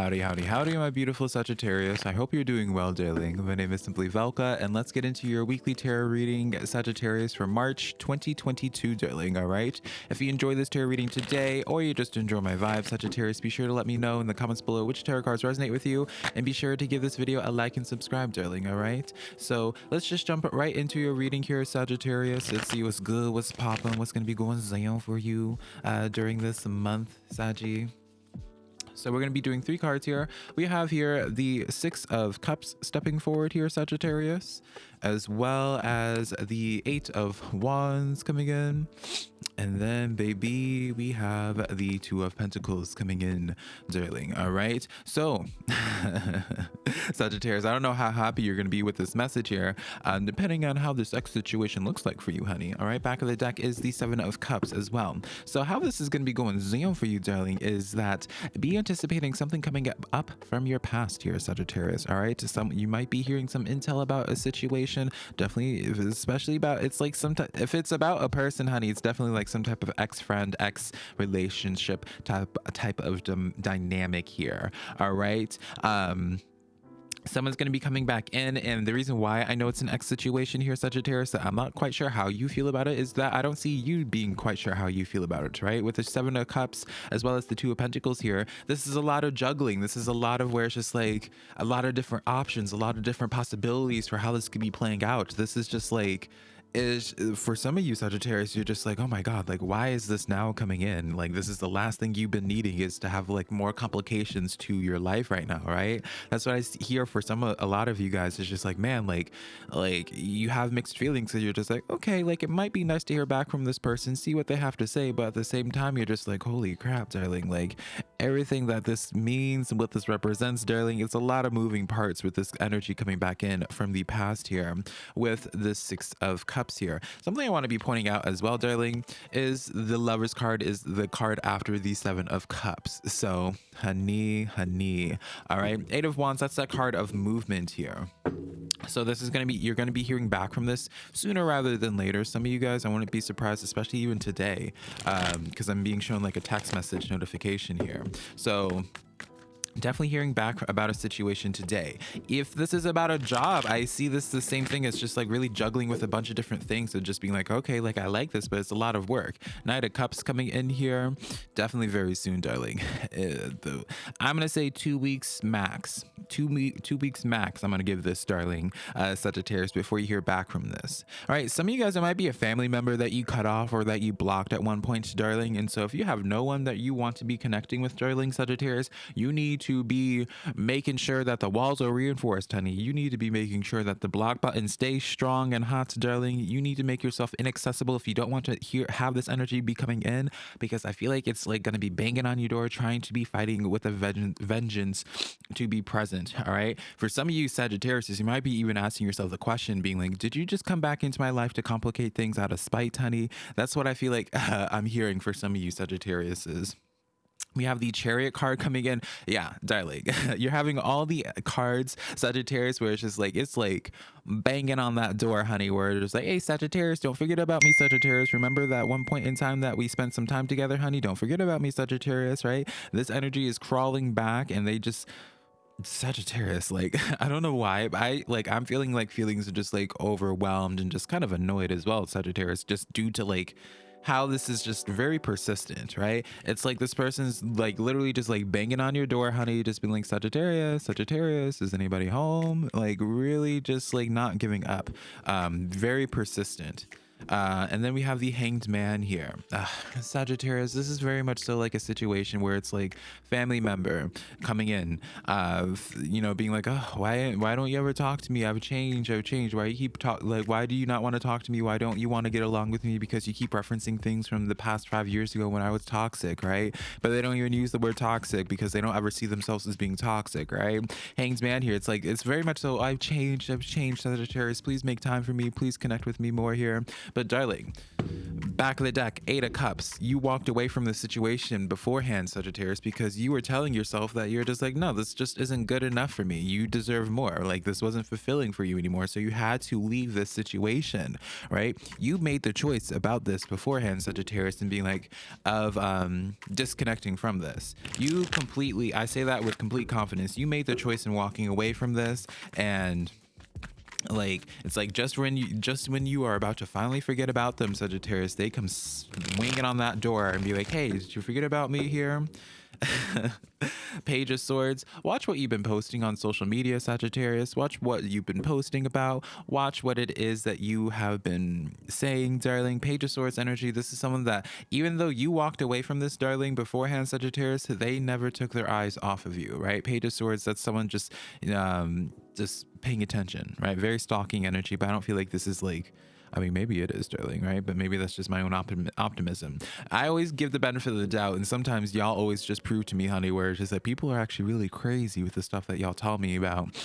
Howdy, howdy, howdy, my beautiful Sagittarius. I hope you're doing well, darling. My name is Simply Velka, and let's get into your weekly tarot reading, Sagittarius, for March 2022, darling, all right? If you enjoy this tarot reading today, or you just enjoy my vibe, Sagittarius, be sure to let me know in the comments below which tarot cards resonate with you, and be sure to give this video a like and subscribe, darling, all right? So let's just jump right into your reading here, Sagittarius. Let's see what's good, what's popping, what's going to be going down for you uh, during this month, Saggy. So we're going to be doing three cards here. We have here the Six of Cups stepping forward here, Sagittarius, as well as the Eight of Wands coming in. And then, baby, we have the Two of Pentacles coming in, darling. All right. So, Sagittarius, I don't know how happy you're going to be with this message here, um, depending on how this X situation looks like for you, honey. All right. Back of the deck is the Seven of Cups as well. So, how this is going to be going down for you, darling, is that be anticipating something coming up from your past here, Sagittarius. All right. Some you might be hearing some intel about a situation. Definitely, especially about it's like some sometimes if it's about a person, honey, it's definitely like some type of ex-friend, ex-relationship type type of dynamic here. All right. Um, someone's going to be coming back in and the reason why i know it's an x situation here sagittarius that i'm not quite sure how you feel about it is that i don't see you being quite sure how you feel about it right? With the seven of cups as well as the two of pentacles here this is a lot of juggling. This is a lot of where it's just like a lot of different options a lot of different possibilities for how this could be playing out. This is just like is uh, for some of you Sagittarius, you're just like, oh my God, like, why is this now coming in? Like, this is the last thing you've been needing is to have like more complications to your life right now, right? That's what I hear for some, a lot of you guys. It's just like, man, like, like you have mixed feelings. So you're just like, okay, like it might be nice to hear back from this person, see what they have to say. But at the same time, you're just like, holy crap, darling. Like everything that this means and what this represents, darling, it's a lot of moving parts with this energy coming back in from the past here with the Six of Cups here. Something I want to be pointing out as well, darling, is the lover's card is the card after the seven of cups. So honey, honey. All right. Eight of wands, that's that card of movement here. So this is going to be, you're going to be hearing back from this sooner rather than later. Some of you guys, I wouldn't be surprised, especially even today, because um, I'm being shown like a text message notification here. So definitely hearing back about a situation today. If this is about a job, I see this the same thing as just like really juggling with a bunch of different things and just being like, okay, like I like this, but it's a lot of work. Knight of Cups coming in here, definitely very soon, darling. Uh, I'm gonna say two weeks max. Two two weeks max. I'm gonna give this, darling, uh, Sagittarius, before you hear back from this. All right, some of you guys, it might be a family member that you cut off or that you blocked at one point, darling. And so if you have no one that you want to be connecting with, darling, Sagittarius, you need to to be making sure that the walls are reinforced, honey. You need to be making sure that the block button stays strong and hot, darling. You need to make yourself inaccessible if you don't want to hear have this energy be coming in because I feel like it's like going to be banging on your door trying to be fighting with a vengeance to be present, all right? For some of you Sagittarius, you might be even asking yourself the question being like, did you just come back into my life to complicate things out of spite, honey? That's what I feel like uh, I'm hearing for some of you Sagittariuses we have the chariot card coming in. Yeah darling. You're having all the cards sagittarius where it's just like it's like banging on that door honey where it's like hey sagittarius don't forget about me sagittarius. Remember that one point in time that we spent some time together honey? Don't forget about me sagittarius right? This energy is crawling back and they just Sagittarius, like I don't know why, I like I'm feeling like feelings are just like overwhelmed and just kind of annoyed as well, Sagittarius, just due to like how this is just very persistent, right? It's like this person's like literally just like banging on your door, honey, just being like Sagittarius, Sagittarius, is anybody home? Like really just like not giving up. Um, very persistent. Uh, and then we have the hanged man here. Uh, Sagittarius, this is very much so like a situation where it's like family member coming in, uh, you know, being like, oh, why, why don't you ever talk to me? I've changed, I've changed. Why you keep talk, like, why do you not want to talk to me? Why don't you want to get along with me? Because you keep referencing things from the past five years ago when I was toxic, right? But they don't even use the word toxic because they don't ever see themselves as being toxic, right? Hanged man here, it's like, it's very much so, I've changed, I've changed, Sagittarius. Please make time for me. Please connect with me more here But darling, back of the deck, Eight of Cups. You walked away from the situation beforehand, Sagittarius, because you were telling yourself that you're just like, no, this just isn't good enough for me. You deserve more. Like this wasn't fulfilling for you anymore. So you had to leave this situation, right? You made the choice about this beforehand, Sagittarius, and being like, of um, disconnecting from this. You completely, I say that with complete confidence. You made the choice in walking away from this and like it's like just when you just when you are about to finally forget about them sagittarius they come swinging on that door and be like hey did you forget about me here Page of Swords. Watch what you've been posting on social media, Sagittarius. Watch what you've been posting about. Watch what it is that you have been saying, darling. Page of Swords energy. This is someone that, even though you walked away from this, darling, beforehand, Sagittarius, they never took their eyes off of you, right? Page of Swords, that's someone just, um, just paying attention, right? Very stalking energy, but I don't feel like this is like I mean, maybe it is Sterling, right? But maybe that's just my own optim optimism. I always give the benefit of the doubt, and sometimes y'all always just prove to me, honey, where it's just that people are actually really crazy with the stuff that y'all tell me about.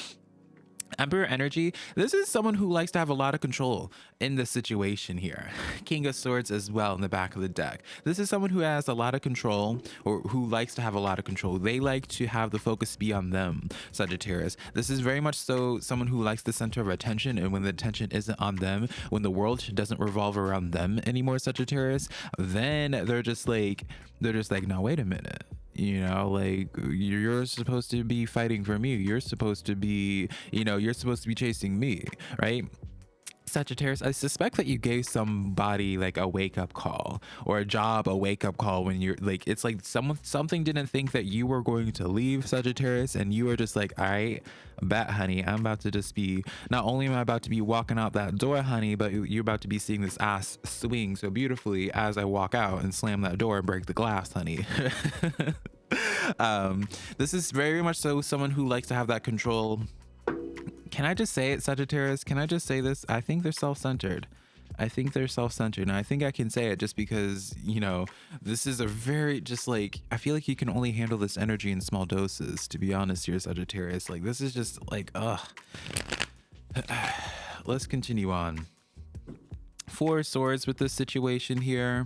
Emperor energy, this is someone who likes to have a lot of control in the situation here. King of Swords as well in the back of the deck. This is someone who has a lot of control or who likes to have a lot of control. They like to have the focus be on them, Sagittarius. This is very much so someone who likes the center of attention and when the attention isn't on them, when the world doesn't revolve around them anymore, Sagittarius, then they're just like, they're just like, no, wait a minute you know like you're supposed to be fighting for me. You're supposed to be you know you're supposed to be chasing me right Sagittarius, I suspect that you gave somebody like a wake up call or a job a wake up call when you're like it's like someone something didn't think that you were going to leave Sagittarius and you were just like, all right, bet honey, I'm about to just be not only am I about to be walking out that door, honey, but you're about to be seeing this ass swing so beautifully as I walk out and slam that door and break the glass, honey. um, this is very much so someone who likes to have that control can I just say it, Sagittarius? Can I just say this? I think they're self-centered. I think they're self-centered and I think I can say it just because, you know, this is a very just like I feel like you can only handle this energy in small doses, to be honest here, Sagittarius. Like this is just like ugh. Let's continue on. Four swords with this situation here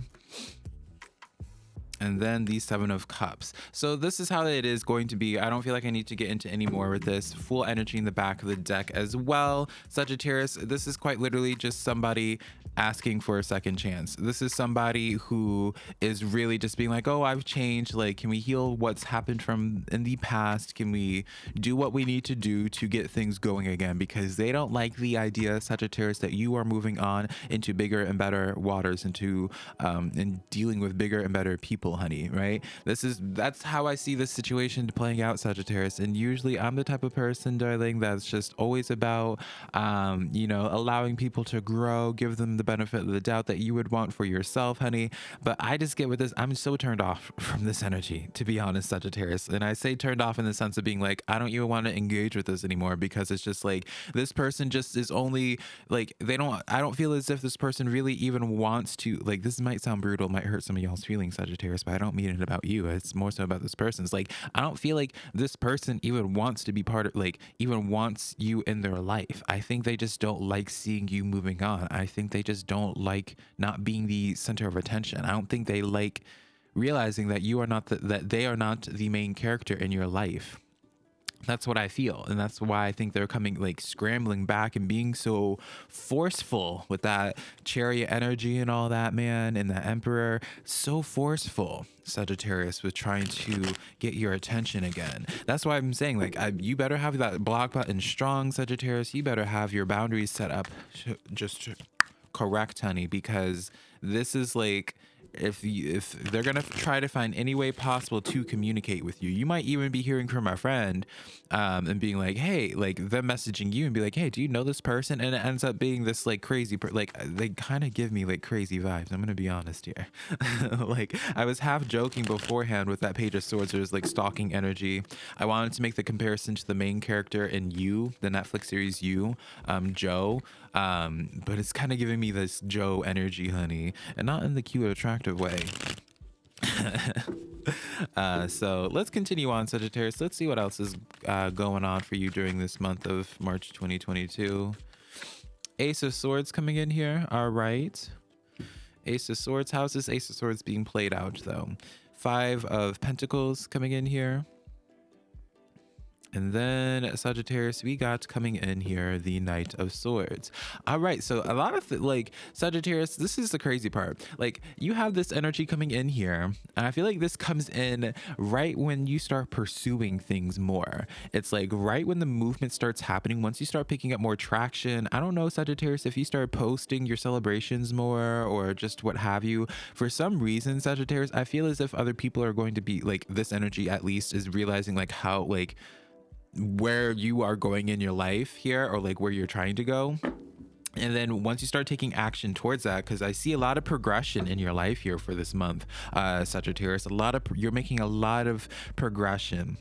and then the seven of cups. So this is how it is going to be. I don't feel like i need to get into any more with this full energy in the back of the deck as well. Sagittarius this is quite literally just somebody asking for a second chance. This is somebody who is really just being like oh i've changed. Like can we heal what's happened from in the past? Can we do what we need to do to get things going again? Because they don't like the idea sagittarius that you are moving on into bigger and better waters into um and dealing with bigger and better people people, honey, right? This is that's how I see this situation playing out, Sagittarius. And usually I'm the type of person, darling, that's just always about um, you know, allowing people to grow, give them the benefit of the doubt that you would want for yourself, honey. But I just get with this, I'm so turned off from this energy, to be honest, Sagittarius. And I say turned off in the sense of being like, I don't even want to engage with this anymore because it's just like this person just is only like they don't I don't feel as if this person really even wants to like this might sound brutal, might hurt some of y'all's feelings, Sagittarius but I don't mean it about you. It's more so about this person. It's like I don't feel like this person even wants to be part of like even wants you in their life. I think they just don't like seeing you moving on. I think they just don't like not being the center of attention. I don't think they like realizing that you are not the, that they are not the main character in your life that's what I feel. And that's why I think they're coming like scrambling back and being so forceful with that chariot energy and all that, man. And the emperor, so forceful, Sagittarius, with trying to get your attention again. That's why I'm saying, like, I, you better have that block button strong, Sagittarius. You better have your boundaries set up just correct, honey, because this is like if you, if they're gonna try to find any way possible to communicate with you, you might even be hearing from a friend um, and being like, "Hey," like them messaging you and be like, "Hey, do you know this person?" And it ends up being this like crazy, per- like they kind of give me like crazy vibes. I'm gonna be honest here. like I was half joking beforehand with that page of swords. There's like stalking energy. I wanted to make the comparison to the main character in You, the Netflix series You, um, Joe. Um, but it's kind of giving me this Joe energy, honey, and not in the cute, way. uh, so let's continue on, Sagittarius. Let's see what else is uh, going on for you during this month of March 2022. Ace of Swords coming in here. All right. Ace of Swords. How's this Ace of Swords being played out though? Five of Pentacles coming in here. And then Sagittarius, we got coming in here the Knight of Swords. All right, so a lot of like Sagittarius, this is the crazy part. Like you have this energy coming in here, and I feel like this comes in right when you start pursuing things more. It's like right when the movement starts happening, once you start picking up more traction. I don't know, Sagittarius, if you start posting your celebrations more or just what have you. For some reason, Sagittarius, I feel as if other people are going to be like this energy at least is realizing like how like where you are going in your life here or like where you're trying to go. And then once you start taking action towards that because i see a lot of progression in your life here for this month uh sagittarius a lot of you're making a lot of progression.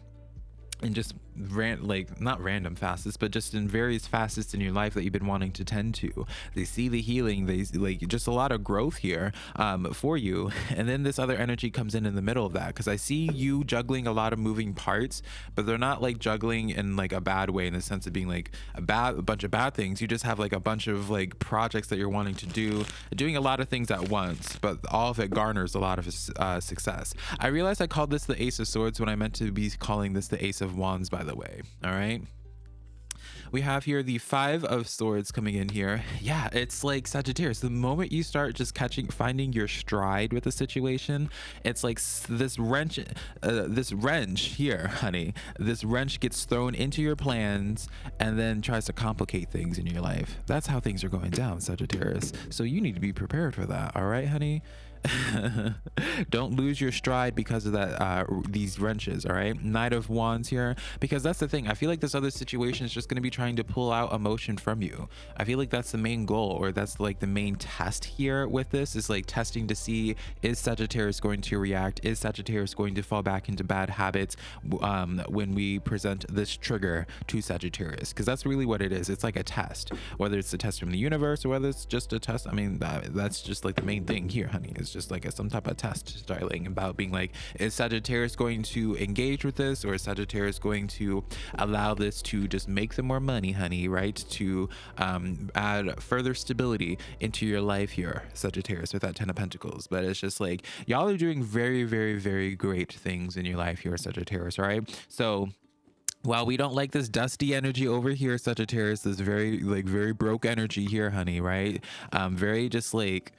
And just ran like not random facets but just in various facets in your life that you've been wanting to tend to. They see the healing they like just a lot of growth here um, for you. And then this other energy comes in in the middle of that because i see you juggling a lot of moving parts but they're not like juggling in like a bad way in the sense of being like a bad a bunch of bad things. You just have like a bunch of like projects that you're wanting to do doing a lot of things at once but all of it garners a lot of uh, success. I realized i called this the ace of swords when i meant to be calling this the ace of wands by the way. All right. We have here the five of swords coming in here. Yeah, it's like Sagittarius. The moment you start just catching, finding your stride with the situation, it's like this wrench, uh, this wrench here, honey. This wrench gets thrown into your plans and then tries to complicate things in your life. That's how things are going down, Sagittarius. So you need to be prepared for that. All right, honey. don't lose your stride because of that uh these wrenches all right? Knight of wands here because that's the thing i feel like this other situation is just going to be trying to pull out emotion from you. I feel like that's the main goal or that's like the main test here with this is like testing to see is sagittarius going to react? Is sagittarius going to fall back into bad habits um when we present this trigger to sagittarius? Because that's really what it is it's like a test. Whether it's a test from the universe or whether it's just a test i mean that, that's just like the main thing here honey is just like a, some type of test styling about being like, is Sagittarius going to engage with this or is Sagittarius going to allow this to just make them more money, honey, right? To um, add further stability into your life here, Sagittarius, with that Ten of Pentacles. But it's just like, y'all are doing very, very, very great things in your life here, Sagittarius, right? So, while we don't like this dusty energy over here sagittarius this very like very broke energy here honey right um very just like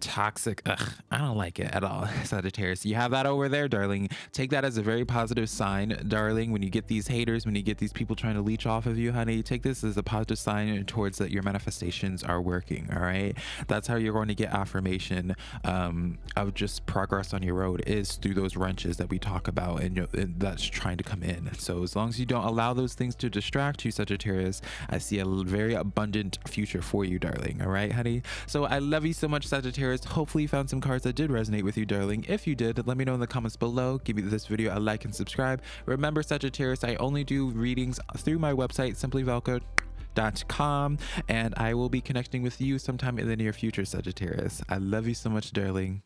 toxic. Ugh, i don't like it at all. Sagittarius you have that over there darling. Take that as a very positive sign darling when you get these haters when you get these people trying to leech off of you honey. Take this as a positive sign towards that your manifestations are working all right? That's how you're going to get affirmation um, of just progress on your road is through those wrenches that we talk about and, and that's trying to come in. So as long as you don't allow those things to distract you sagittarius i see a very abundant future for you darling all right honey? So i love you so much Sagittarius. Hopefully you found some cards that did resonate with you, darling. If you did, let me know in the comments below. Give me this video a like and subscribe. Remember, Sagittarius, I only do readings through my website, simplyvelko.com, and I will be connecting with you sometime in the near future, Sagittarius. I love you so much, darling.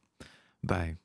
Bye.